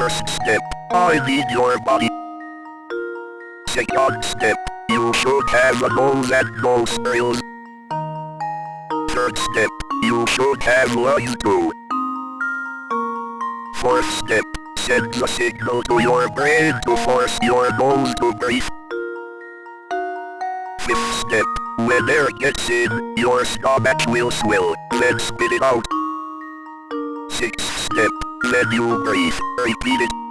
First step, I need your body. Second step, you should have a nose and nose skills. Third step, you should have lungs too. Fourth step, send the signal to your brain to force your nose to breathe. Fifth step, when air gets in, your stomach will swell, then spit it out. Sixth step, then you breathe, repeat it.